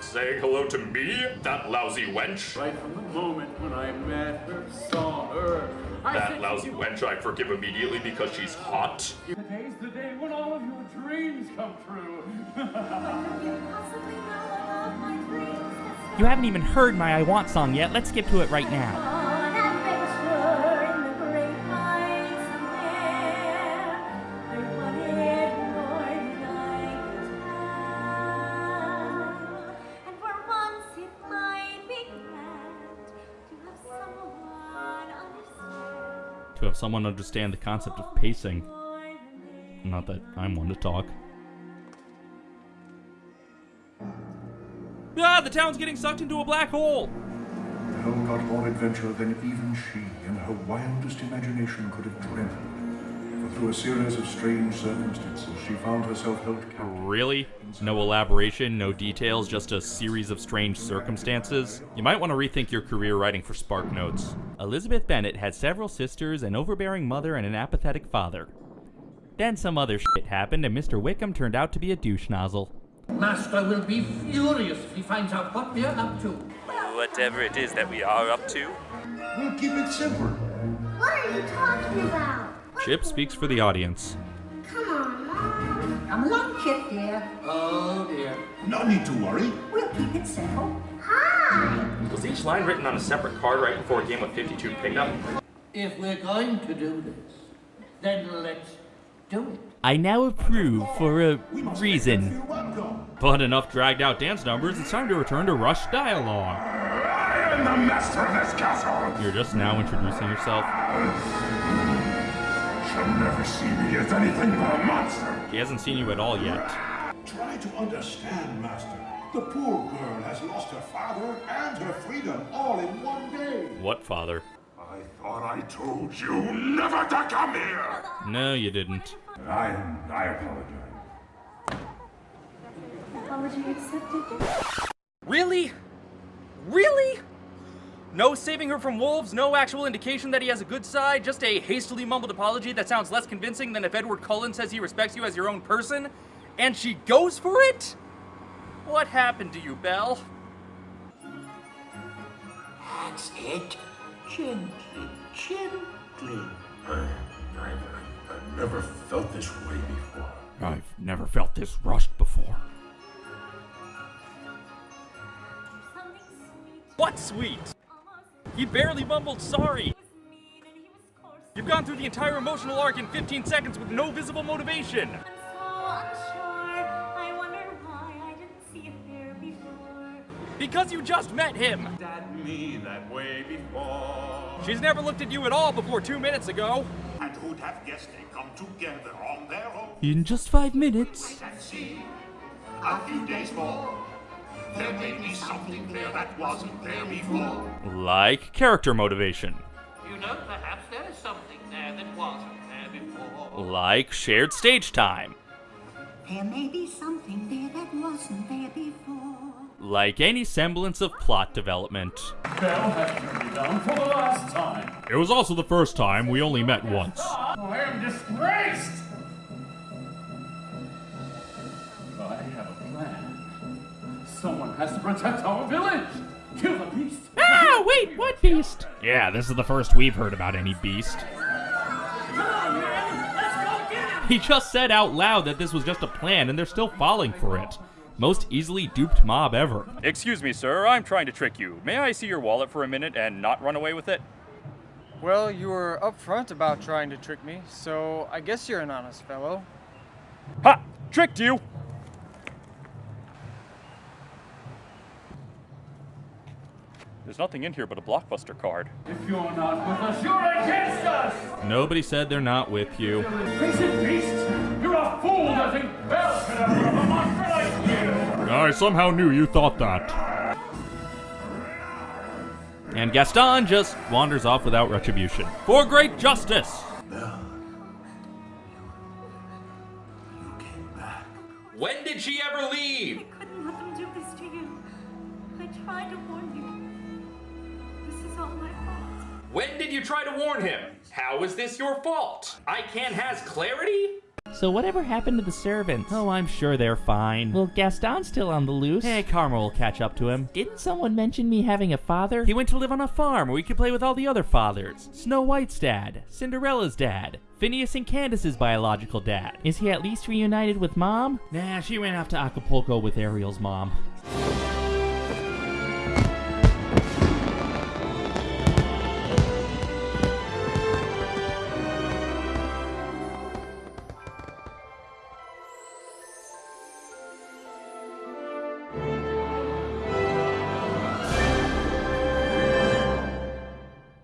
Saying hello to me, that lousy wench? Right from the moment when I met her, saw her. I That lousy you, wench I forgive immediately because she's hot? Today's the day when all of your dreams come true. You haven't even heard my I Want song yet. Let's skip to it right now. To have someone understand the concept of pacing. Not that I'm one to talk. Ah, the town's getting sucked into a black hole! The Belle got more adventure than even she, in her wildest imagination, could have dreamed. For through a series of strange circumstances, she found herself held captive. Really? No elaboration, no details, just a series of strange circumstances? You might want to rethink your career writing for Spark Notes. Elizabeth Bennet had several sisters, an overbearing mother, and an apathetic father. Then some other shit happened, and Mr. Wickham turned out to be a douche nozzle. Master will be furious if he finds out what we're up to. Whatever it is that we are up to. We'll keep it simple. What are you talking about? Chip speaks for the audience. Come on, Mom. Come along, Chip, dear. Oh dear. No need to worry. We'll keep it simple. Hi. Was each line written on a separate card right before a game of 52 pickup? If we're going to do this, then let's do it. I now approve for a reason. But enough dragged out dance numbers, it's time to return to Rush dialogue. I am the master of this castle. You're just now introducing yourself. Shall never see me as anything but a monster. He hasn't seen you at all yet. Try to understand, Master. The poor girl has lost her father and her freedom all in one day. What, father? I thought I told you never to come here. No, you didn't. I, I apologize. Apology accepted. Really? Really? No saving her from wolves, no actual indication that he has a good side, just a hastily mumbled apology that sounds less convincing than if Edward Cullen says he respects you as your own person, and she goes for it? What happened to you, Belle? That's it. Gently, gently. I, I've, I've never felt this way before. I've never felt this rushed before. Something sweet. What sweet? He barely mumbled sorry. He was mean and he was coarse. You've gone through the entire emotional arc in 15 seconds with no visible motivation. I'm so unsure. I wonder why I didn't see it there before. Because you just met him. At me that way before. She's never looked at you at all before two minutes ago. And who'd have guessed they come together on their own In just five minutes. and see? A few days more, there may be something there that wasn't there before. Like character motivation. You know, perhaps there is something there that wasn't there before. Like shared stage time. There may be something there that wasn't there before. Like any semblance of plot development. Belle has turned me down for the last time. It was also the first time we only met once. I am disgraced. Someone has to protect our village. Kill the beast. Ah, wait, what beast? Yeah, this is the first we've heard about any beast. He just said out loud that this was just a plan and they're still falling for it. Most easily duped mob ever. Excuse me, sir. I'm trying to trick you. May I see your wallet for a minute and not run away with it? Well, you were upfront about trying to trick me, so I guess you're an honest fellow. Ha! Tricked you! There's nothing in here but a blockbuster card. If you're not with us, you're against us. Nobody said they're not with you. Face beast. You're a fool to think Belle could ever have a monster like you. I somehow knew you thought that. And Gaston just wanders off without retribution. For great justice! When did she ever leave? I couldn't let them do this to you. I tried to warn you. This is all my fault. When did you try to warn him? How is this your fault? I can't has clarity? So whatever happened to the servants? Oh, I'm sure they're fine. Well, Gaston's still on the loose. Hey, Karma will catch up to him. Didn't someone mention me having a father? He went to live on a farm where he could play with all the other fathers. Snow White's dad, Cinderella's dad, Phineas and Candace's biological dad. Is he at least reunited with mom? Nah, she ran off to Acapulco with Ariel's mom.